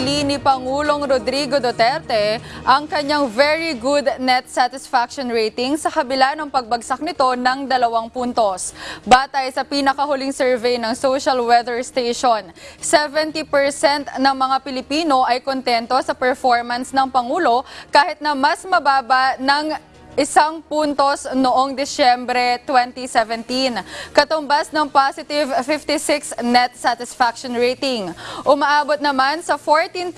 pinili ni Pangulong Rodrigo Duterte ang kanyang very good net satisfaction rating sa kabila ng pagbagsak nito ng dalawang puntos. Batay sa pinakahuling survey ng Social Weather Station, 70% ng mga Pilipino ay kontento sa performance ng Pangulo kahit na mas mababa ng isang puntos noong Disyembre 2017, katumbas ng positive 56 net satisfaction rating. Umaabot naman sa 14%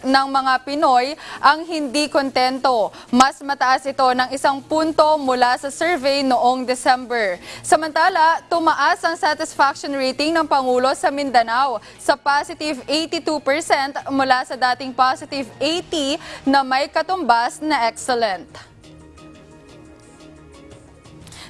ng mga Pinoy ang hindi kontento. Mas mataas ito ng isang punto mula sa survey noong December. Samantala, tumaas ang satisfaction rating ng Pangulo sa Mindanao sa positive 82% mula sa dating positive 80 na may katumbas na excellent.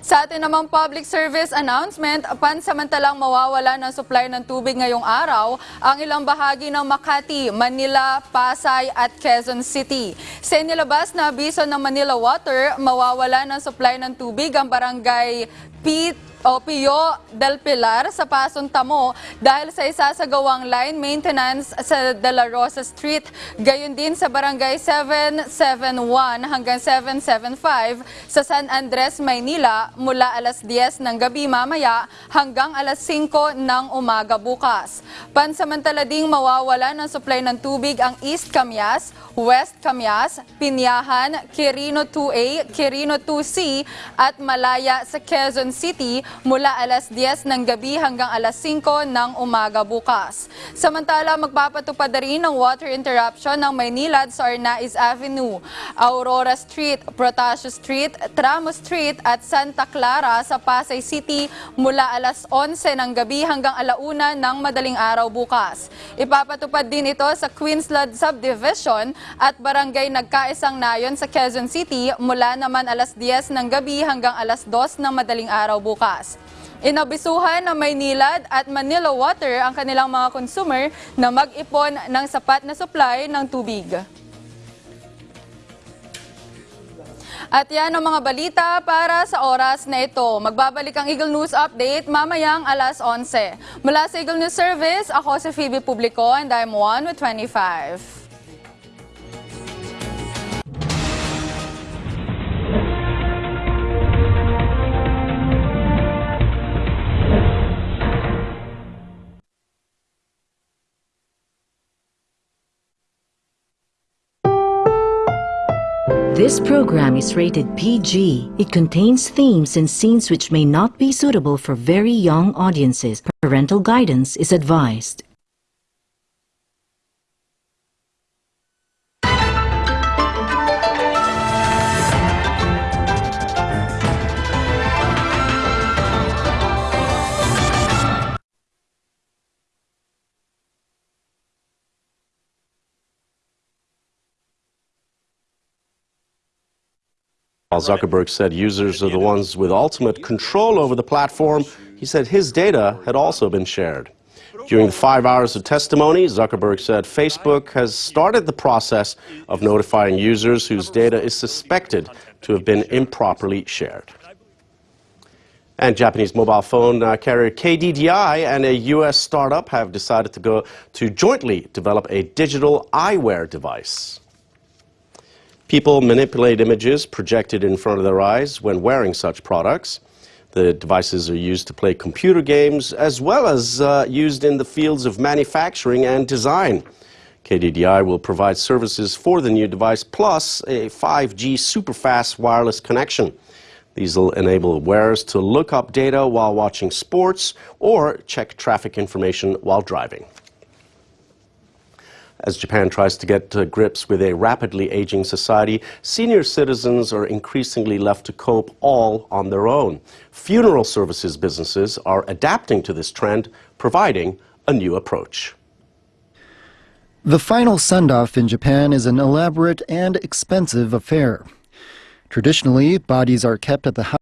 Sa atin namang public service announcement, pansamantalang mawawala ng supply ng tubig ngayong araw ang ilang bahagi ng Makati, Manila, Pasay at Quezon City. Sa inilabas na abiso ng Manila Water, mawawala ng supply ng tubig ang barangay Pete o Pio del Pilar sa Pasong Tamo dahil sa isasagawang line maintenance sa De La Rosa Street. Gayon din sa Barangay 771 hanggang 775 sa San Andres, Maynila mula alas 10 ng gabi mamaya hanggang alas 5 ng umaga bukas. Pansamantala ding mawawala ng supply ng tubig ang East Camias, West Camias, Pinyahan, Quirino 2A, Quirino 2C at Malaya sa Quezon City mula alas 10 ng gabi hanggang alas 5 ng umaga bukas. Samantala, magpapatupad rin ng water interruption ng Maynilad sa Arnaiz Avenue, Aurora Street, Protasio Street, Tramo Street at Santa Clara sa Pasay City mula alas 11 ng gabi hanggang alauna ng madaling araw bukas. Ipapatupad din ito sa Queensland Subdivision at Barangay Nagkaisang Nayon sa Quezon City mula naman alas 10 ng gabi hanggang alas 2 ng madaling araw bukas. Inabisuhan ng Maynilad at Manila Water ang kanilang mga consumer na mag-ipon ng sapat na supply ng tubig. At yan ang mga balita para sa oras na ito. Magbabalik ang Eagle News Update mamayang alas 11. Mula sa Eagle News Service, ako si Phoebe Publico and I'm 1 with 25. This program is rated PG. It contains themes and scenes which may not be suitable for very young audiences. Parental guidance is advised. While Zuckerberg said users are the ones with ultimate control over the platform, he said his data had also been shared. During the five hours of testimony, Zuckerberg said Facebook has started the process of notifying users whose data is suspected to have been improperly shared. And Japanese mobile phone uh, carrier KDDI and a U.S. startup have decided to go to jointly develop a digital eyewear device. People manipulate images projected in front of their eyes when wearing such products. The devices are used to play computer games as well as uh, used in the fields of manufacturing and design. KDDI will provide services for the new device plus a 5G superfast wireless connection. These will enable wearers to look up data while watching sports or check traffic information while driving. As Japan tries to get to grips with a rapidly aging society, senior citizens are increasingly left to cope all on their own. Funeral services businesses are adapting to this trend, providing a new approach. The final send off in Japan is an elaborate and expensive affair. Traditionally, bodies are kept at the